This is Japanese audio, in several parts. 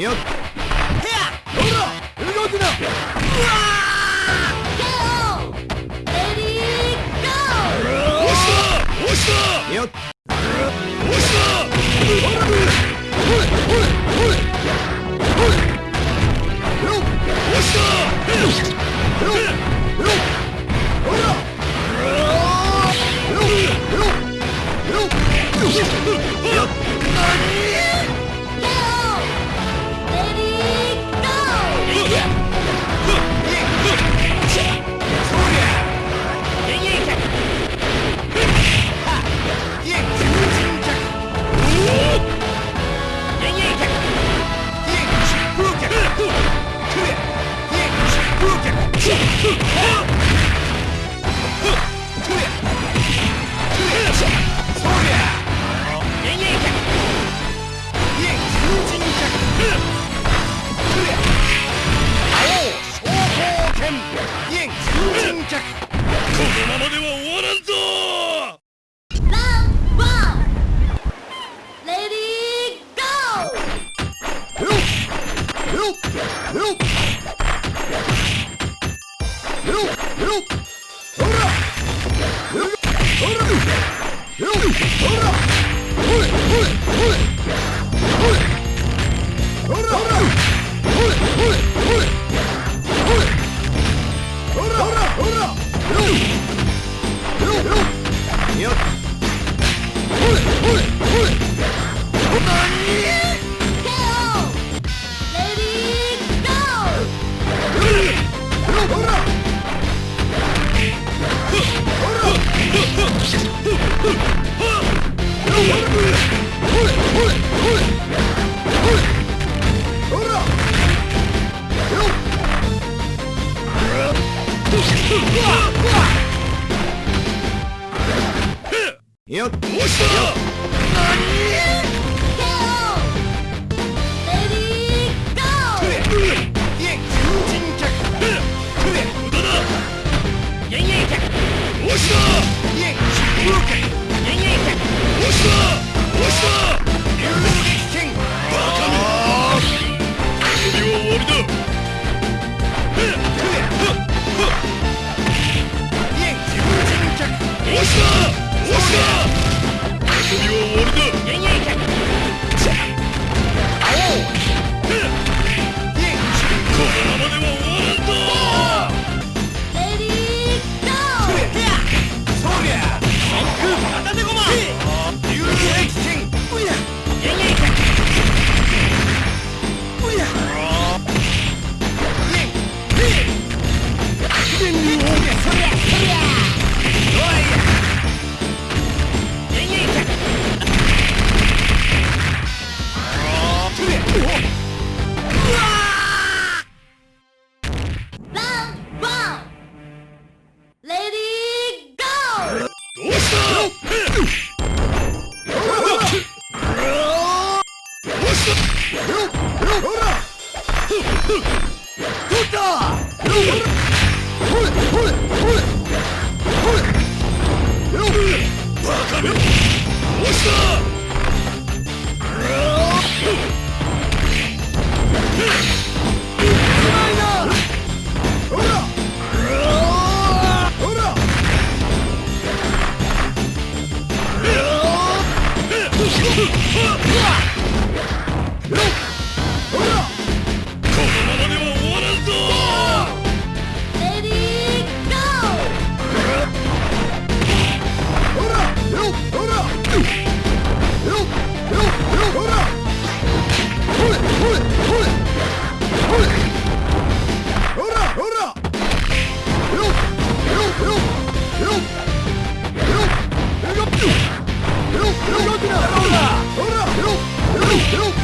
よっ Help! Help! よよっどうバ Nope.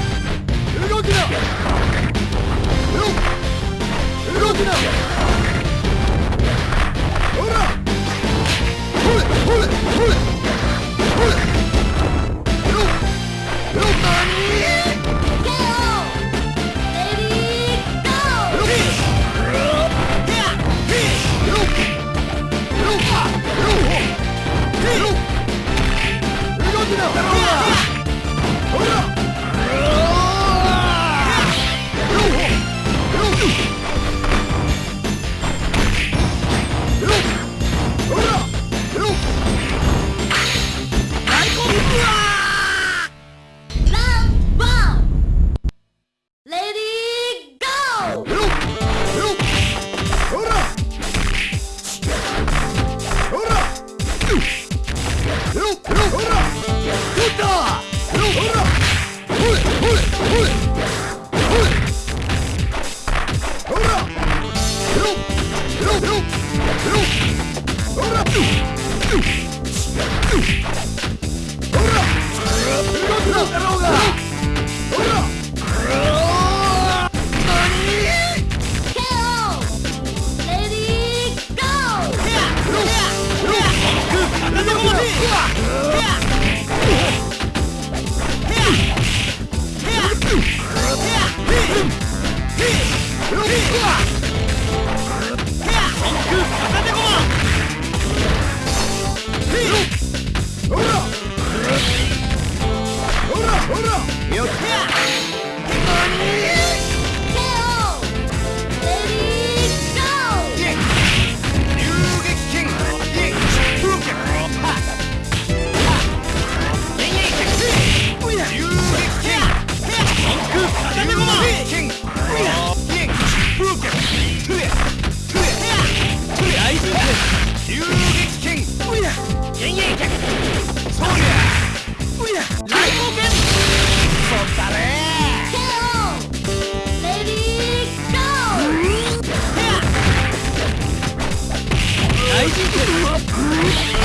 じて